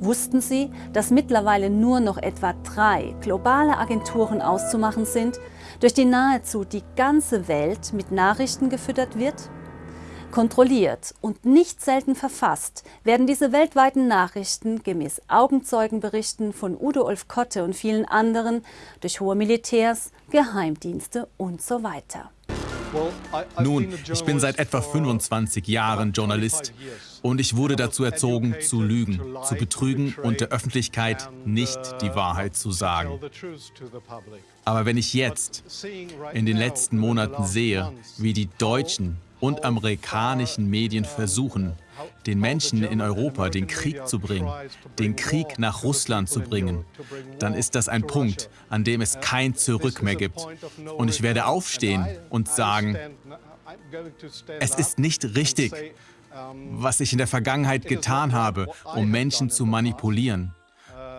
Wussten Sie, dass mittlerweile nur noch etwa drei globale Agenturen auszumachen sind, durch die nahezu die ganze Welt mit Nachrichten gefüttert wird? Kontrolliert und nicht selten verfasst werden diese weltweiten Nachrichten gemäß Augenzeugenberichten von Udo Ulf Kotte und vielen anderen durch hohe Militärs, Geheimdienste und so weiter. Nun, ich bin seit etwa 25 Jahren Journalist und ich wurde dazu erzogen, zu lügen, zu betrügen und der Öffentlichkeit nicht die Wahrheit zu sagen. Aber wenn ich jetzt in den letzten Monaten sehe, wie die deutschen und amerikanischen Medien versuchen, den Menschen in Europa den Krieg zu bringen, den Krieg nach Russland zu bringen, dann ist das ein Punkt, an dem es kein Zurück mehr gibt. Und ich werde aufstehen und sagen, es ist nicht richtig, was ich in der Vergangenheit getan habe, um Menschen zu manipulieren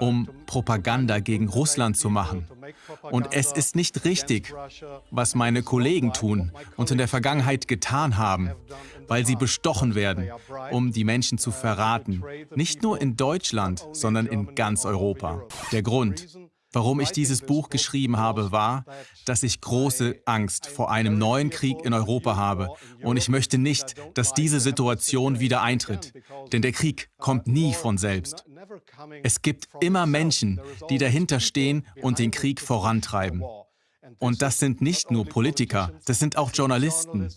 um Propaganda gegen Russland zu machen. Und es ist nicht richtig, was meine Kollegen tun und in der Vergangenheit getan haben, weil sie bestochen werden, um die Menschen zu verraten. Nicht nur in Deutschland, sondern in ganz Europa. Der Grund, Warum ich dieses Buch geschrieben habe, war, dass ich große Angst vor einem neuen Krieg in Europa habe und ich möchte nicht, dass diese Situation wieder eintritt, denn der Krieg kommt nie von selbst. Es gibt immer Menschen, die dahinter stehen und den Krieg vorantreiben. Und das sind nicht nur Politiker, das sind auch Journalisten.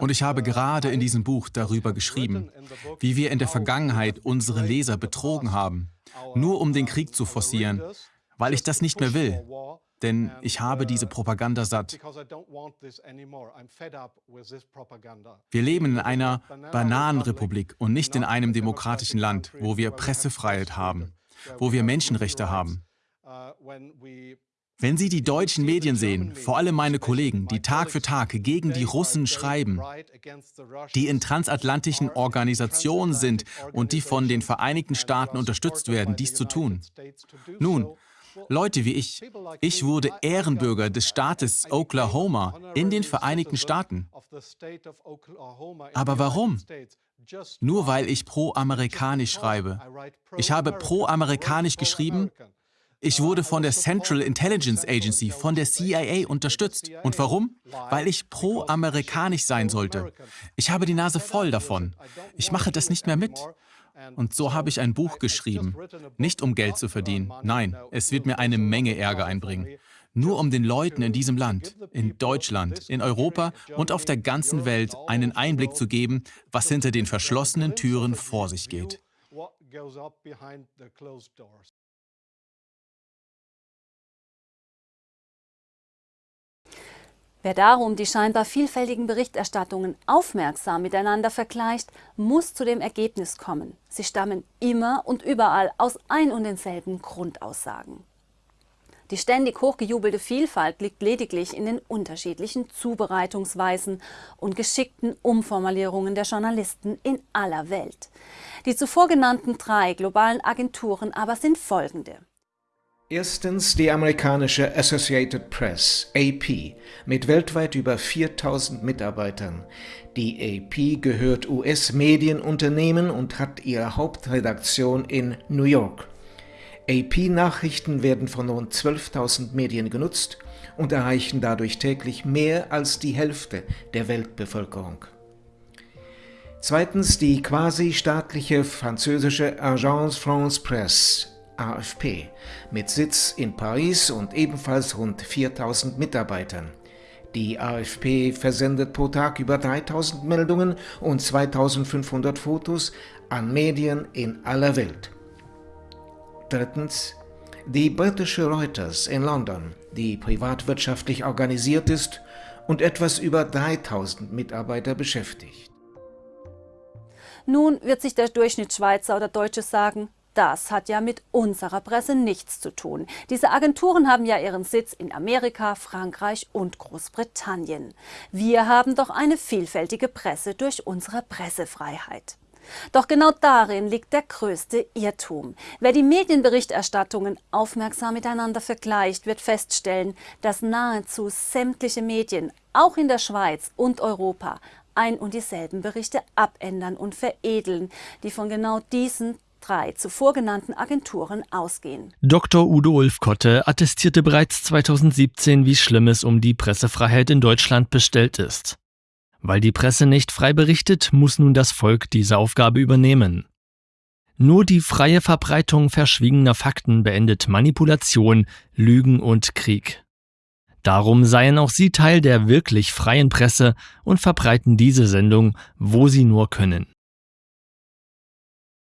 Und ich habe gerade in diesem Buch darüber geschrieben, wie wir in der Vergangenheit unsere Leser betrogen haben, nur um den Krieg zu forcieren, weil ich das nicht mehr will, denn ich habe diese Propaganda satt. Wir leben in einer Bananenrepublik und nicht in einem demokratischen Land, wo wir Pressefreiheit haben, wo wir Menschenrechte haben. Wenn Sie die deutschen Medien sehen, vor allem meine Kollegen, die Tag für Tag gegen die Russen schreiben, die in transatlantischen Organisationen sind und die von den Vereinigten Staaten unterstützt werden, dies zu tun. Nun, Leute wie ich. Ich wurde Ehrenbürger des Staates Oklahoma in den Vereinigten Staaten. Aber warum? Nur weil ich pro-amerikanisch schreibe. Ich habe pro-amerikanisch geschrieben. Ich wurde von der Central Intelligence Agency, von der CIA unterstützt. Und warum? Weil ich pro-amerikanisch sein sollte. Ich habe die Nase voll davon. Ich mache das nicht mehr mit. Und so habe ich ein Buch geschrieben, nicht um Geld zu verdienen. Nein, es wird mir eine Menge Ärger einbringen. Nur um den Leuten in diesem Land, in Deutschland, in Europa und auf der ganzen Welt einen Einblick zu geben, was hinter den verschlossenen Türen vor sich geht. Wer darum die scheinbar vielfältigen Berichterstattungen aufmerksam miteinander vergleicht, muss zu dem Ergebnis kommen. Sie stammen immer und überall aus ein und denselben Grundaussagen. Die ständig hochgejubelte Vielfalt liegt lediglich in den unterschiedlichen Zubereitungsweisen und geschickten Umformulierungen der Journalisten in aller Welt. Die zuvor genannten drei globalen Agenturen aber sind folgende. Erstens die amerikanische Associated Press, AP, mit weltweit über 4000 Mitarbeitern. Die AP gehört US-Medienunternehmen und hat ihre Hauptredaktion in New York. AP-Nachrichten werden von rund 12.000 Medien genutzt und erreichen dadurch täglich mehr als die Hälfte der Weltbevölkerung. Zweitens die quasi staatliche französische Agence France Presse, AFP mit Sitz in Paris und ebenfalls rund 4000 Mitarbeitern. Die AFP versendet pro Tag über 3000 Meldungen und 2500 Fotos an Medien in aller Welt. Drittens die britische Reuters in London, die privatwirtschaftlich organisiert ist und etwas über 3000 Mitarbeiter beschäftigt. Nun wird sich der Durchschnittsschweizer oder Deutsche sagen, das hat ja mit unserer Presse nichts zu tun. Diese Agenturen haben ja ihren Sitz in Amerika, Frankreich und Großbritannien. Wir haben doch eine vielfältige Presse durch unsere Pressefreiheit. Doch genau darin liegt der größte Irrtum. Wer die Medienberichterstattungen aufmerksam miteinander vergleicht, wird feststellen, dass nahezu sämtliche Medien, auch in der Schweiz und Europa, ein und dieselben Berichte abändern und veredeln, die von genau diesen drei zuvor genannten Agenturen ausgehen. Dr. Udo Ulfkotte attestierte bereits 2017, wie schlimm es um die Pressefreiheit in Deutschland bestellt ist. Weil die Presse nicht frei berichtet, muss nun das Volk diese Aufgabe übernehmen. Nur die freie Verbreitung verschwiegener Fakten beendet Manipulation, Lügen und Krieg. Darum seien auch Sie Teil der wirklich freien Presse und verbreiten diese Sendung, wo Sie nur können.